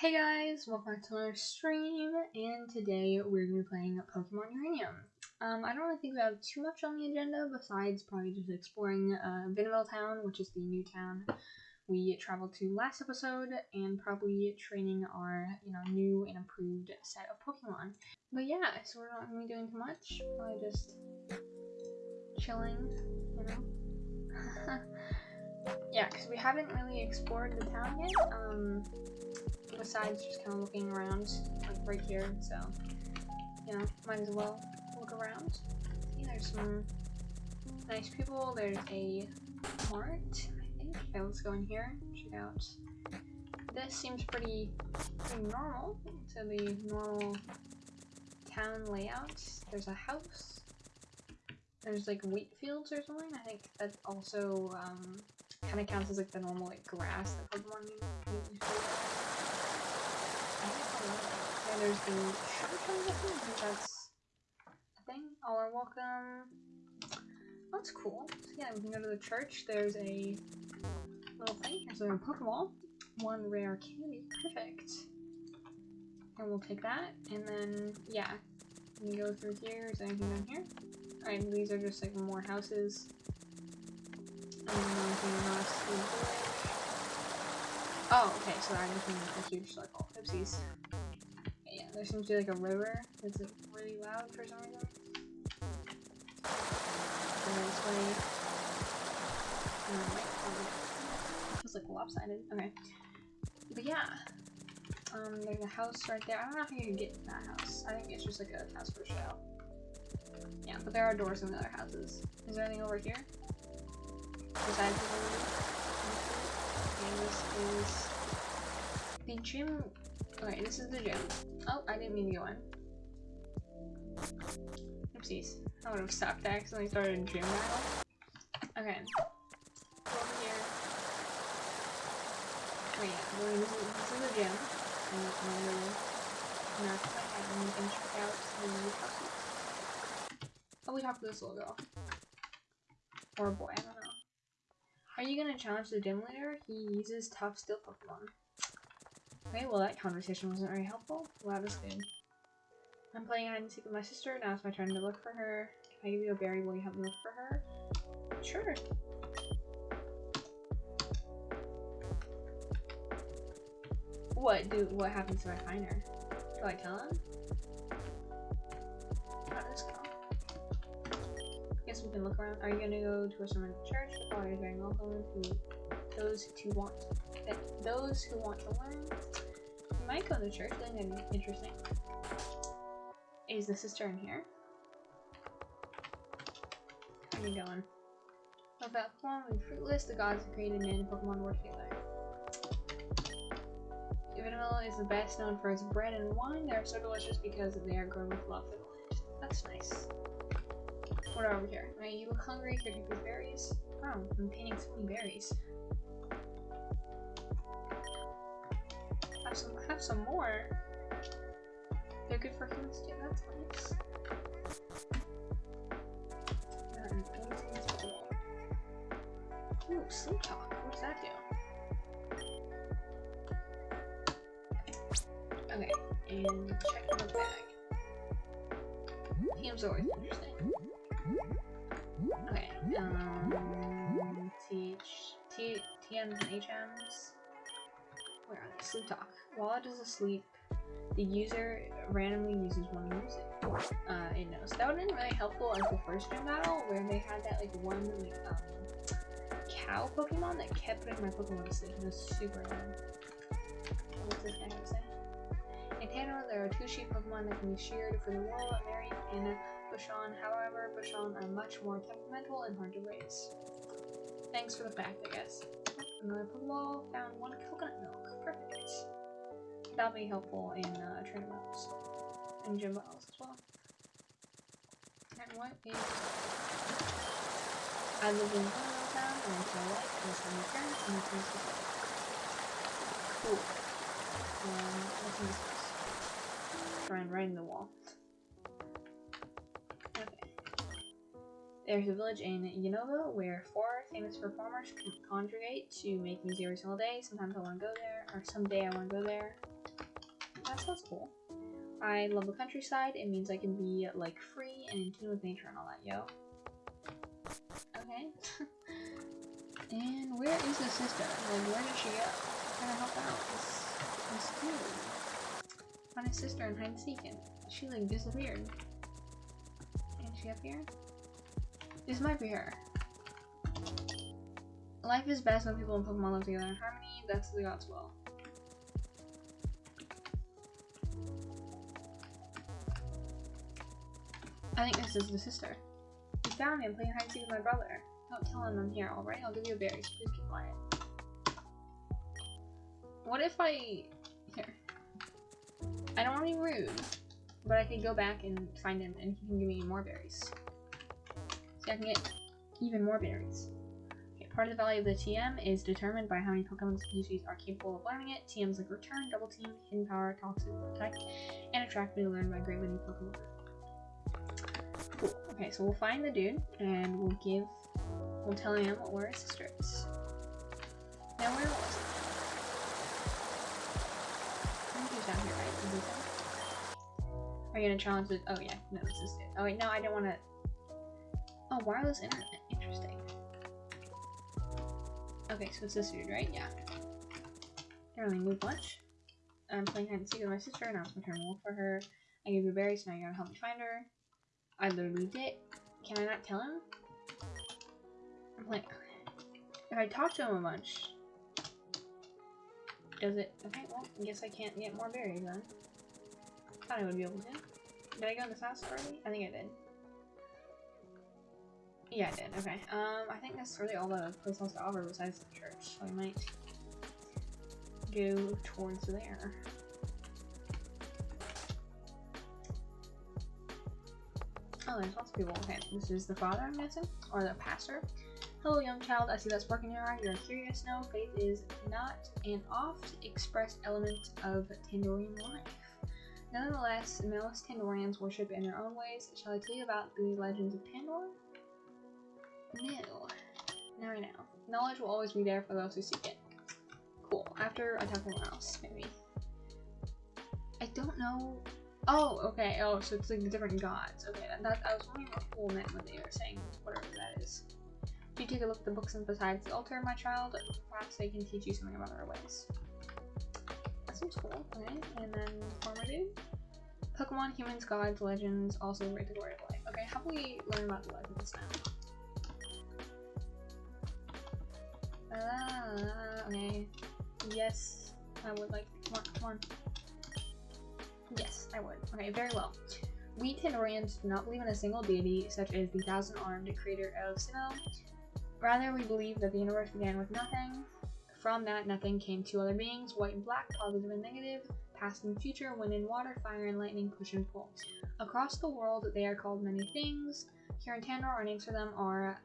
Hey guys, welcome back to our stream, and today we're going to be playing Pokemon Uranium. Um, I don't really think we have too much on the agenda besides probably just exploring uh, Town, which is the new town we traveled to last episode, and probably training our, you know, new and improved set of Pokemon. But yeah, so we're not going to be doing too much, probably just chilling, you know? yeah, because we haven't really explored the town yet, um, besides just kind of looking around, like right here, so, you know, might as well look around. See, there's some nice people, there's a mart, I think. Okay, let's go in here, check out. This seems pretty, pretty normal to the normal town layout. There's a house, there's like wheat fields or something. I think that also um, kind of counts as like the normal like grass that Pokemon usually And there's the church I think that's a thing. All are welcome. That's cool. So yeah, we can go to the church. There's a little thing. There's a Pokeball. One rare candy. Perfect. And we'll take that. And then, yeah. We can go through here. Is there anything down here? Alright, these are just like more houses. Oh, okay, so I'm just a huge circle. Oopsies. There seems to be like a river that's really loud for some reason. And then this way. Um, feels like lopsided. Okay. But yeah. Um, there's a house right there. I don't know if you can get to that house. I think it's just like a house for show. Yeah, but there are doors in the other houses. Is there anything over here? Besides the And this is the gym. Okay, this is the gym. Oh, I didn't mean to go in. Oopsies. I would have stopped. I accidentally started a gym battle. Okay. Over here. Oh yeah, this, is, this is the gym. And little map of my head, and can check out the houses. Oh, we talked to this little girl. Or a boy, I don't know. Are you gonna challenge the gym leader? He uses tough steel Pokemon. Okay, well that conversation wasn't very helpful. Well, that was good. I'm playing hide and seek with my sister. Now it's my turn to look for her. Can I give you a berry? Will you help me look for her? Sure. What do? What happens if I find her? Do I tell him? How does go? guess we can look around. Are you gonna go to a sermon church? Oh, you're very welcome to those who want that those who want to learn. Might go to church, that'd be interesting. Is the sister in here? How you going? About Pokemon and fruitless, the gods who created man and Pokemon work together. Vanilla is the best known for its bread and wine. They are so delicious because they are grown with love for the land. That's nice. What are over here? Right, you look hungry, could you please berries? Oh, I'm painting so many berries. Have some more. They're good for humans too, that's nice. Ooh, sleep talk. What does that do? Okay, and check the bag. Game's always interesting. Okay, um, T, TMs and HMs. Where? Sleep talk. While it is asleep, the user randomly uses one music. Uh, it knows. That would have been really helpful the first gym battle, where they had that like one like um cow Pokemon that kept putting my Pokemon to sleep. It was super annoying. What was this guy gonna say? In Tano, there are two sheep Pokemon that can be sheared for the wool, Marion and Bushon. However, Bushon are much more temperamental and hard to raise. Thanks for the fact, I guess. Another Pokeball found one coconut milk. Perfect. That'll be helpful in uh, tournaments and gym battles as well. And what is... I live in Town, and I feel like this is my parents, and it's play. Cool. Um, what's in this place? Try and write in the wall. There's a village in Unova where four famous performers congregate to make music every single day. Sometimes I want to go there, or someday I want to go there. That sounds cool. I love the countryside. It means I can be like free and in tune with nature and all that, yo. Okay. and where is the sister? Like, where did she go? Trying to help out this, this dude. Find his sister and hide and seek, and she like disappeared. And she up here? This might be her. Life is best when people and Pokemon live together in harmony. That's the God's will. I think this is the sister. You found me. I'm playing hide and seek with my brother. Don't tell him I'm here, alright? I'll give you a berry, so please keep quiet. What if I... Here. I don't want to be rude, but I could go back and find him and he can give me more berries. I can get even more berries. Okay, part of the value of the TM is determined by how many Pokemon species are capable of learning it. TMs like Return, Double Team, Hidden Power, Toxic, Protect, and Attract be learned by great many Pokemon. Cool. Okay, so we'll find the dude and we'll give, we'll tell him where his sister is. Now where was it? I think he's down here, right? He? Are you gonna challenge the? Oh yeah, no, this is it. Oh wait, no, I don't want to. Oh, wireless internet. Interesting. Okay, so it's this dude, right? Yeah. Really move much. I'm playing hide and seek with my sister, and I was wolf for her. I gave you berries, so now you gotta help me find her. I literally did. Can I not tell him? I'm like, if I talk to him a bunch, does it? Okay, well, I guess I can't get more berries then. Thought I would be able to. Did I go in this house already? I think I did. Yeah, I did. Okay. Um, I think that's really all the place has to offer besides the church. So I might go towards there. Oh, there's lots of people. Okay, this is the father, I'm guessing, or the pastor. Hello, young child. I see that spark in your eye. You're curious now. Faith is not an oft-expressed element of Tandorian life. Nonetheless, most Tandorians worship in their own ways. Shall I tell you about the legends of Tandor? No. Now I know. Knowledge will always be there for those who seek it. Cool. After I talk to someone else, maybe. I don't know. Oh, okay. Oh, so it's like the different gods. Okay, that, that I was wondering what cool meant when they were saying whatever that is. You take a look at the books and besides the altar, my child. Perhaps they can teach you something about our ways. That seems cool. Okay, and then farmer dude. Pokemon, humans, gods, legends, also rate the glory of life. Okay, how about we learn about the legends now? Uh, okay. Yes, I would like. Come on, come on. Yes, I would. Okay, very well. We Tandorians do not believe in a single deity, such as the thousand-armed creator of Sinnoh. Rather, we believe that the universe began with nothing. From that nothing came two other beings, white and black, positive and negative, past and future, wind and water, fire and lightning, push and pull. Across the world, they are called many things. Here in Tandor, our names for them are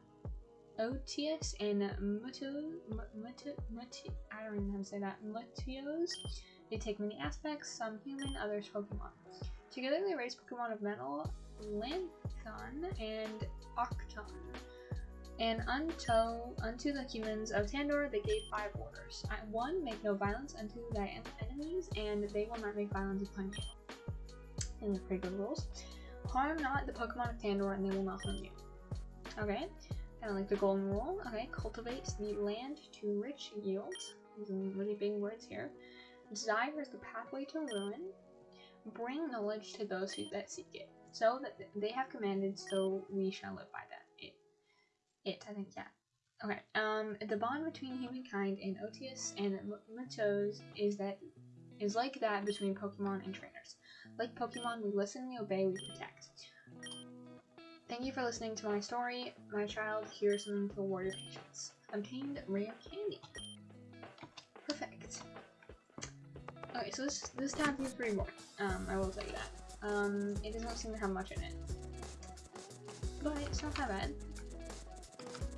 Otius and Mutu, Mutu, Mutu, I don't even know how to say that, Mutios. They take many aspects, some human, others Pokemon. Together they raise Pokemon of Metal, Lanthon, and Octon. And unto, unto the humans of Tandor they gave five orders. One, make no violence unto thy enemies, and they will not make violence upon you. And they're pretty good rules. Harm not the Pokemon of Tandor, and they will not harm you. Okay, kind of like the golden rule. Okay, cultivate the land to rich yield. Using really big words here. Desire is the pathway to ruin. Bring knowledge to those who, that seek it. So that they have commanded, so we shall live by that. It, it, I think, yeah. Okay. Um, the bond between humankind and Otius and Mutos is that is like that between Pokemon and trainers. Like Pokemon, we listen, we obey, we protect. Thank you for listening to my story. My child, here's something to reward your patience. Obtained rare candy. Perfect. Okay, so this this tab seems pretty boring. Um, I will tell you that. Um, it doesn't seem to have much in it, but it's not that bad.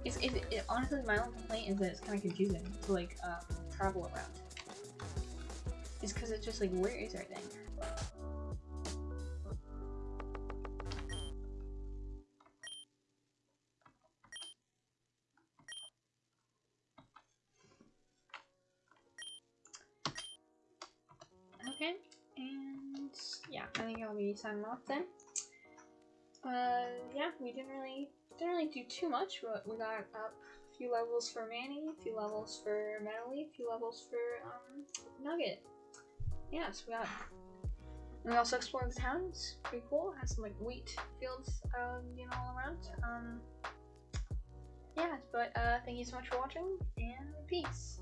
It's it, it honestly my only complaint is that it's kind of confusing to like um, travel around. It's because it's just like where is everything? I think I'll be signing off then. Uh, yeah, we didn't really didn't really do too much, but we got up a few levels for Manny, a few levels for Medley, a few levels for um, Nugget. Yeah, so we got. And we also explored the town. It's pretty cool. Has some like wheat fields, uh, you know, all around. Um, yeah, but uh, thank you so much for watching, and peace.